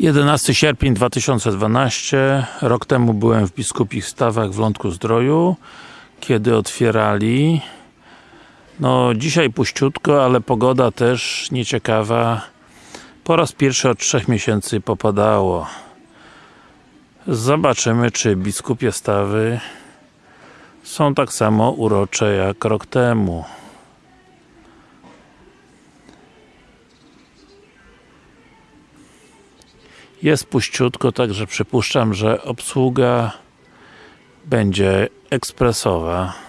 11 sierpień 2012 rok temu byłem w biskupich stawach w Lądku Zdroju kiedy otwierali. No dzisiaj puściutko, ale pogoda też nieciekawa. Po raz pierwszy od trzech miesięcy popadało. Zobaczymy czy biskupie stawy są tak samo urocze jak rok temu jest puściutko, także przypuszczam, że obsługa będzie ekspresowa